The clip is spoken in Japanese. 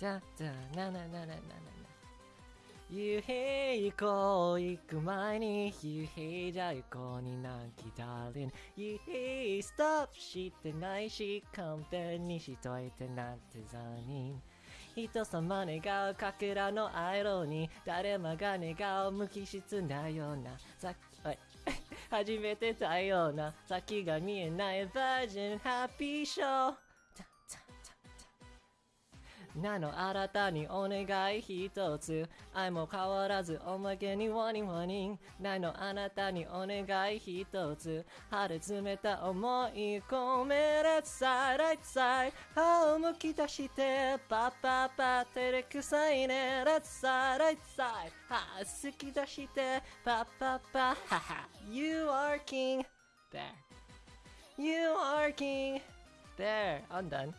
だだななななななな夕日行こう行く前に夕日じゃ行こうになんきダーリン夕日ストップしてないし完璧にしといてなんて残忍人様願うかけらの色に誰もが願う無機質なようなさおい初めてたような先が見えないバージョンハッピーショーなの。新たにお願い一つ。愛も変わらずおまけにワニワニ。なの。あなたにお願い一つ。春詰めた思い込め。Let's side, right side 歯をむき出してパッパッパ照れくさいね。Let's side, right side 歯好き出してパッパッパ。はは You are king There You are king There I'm done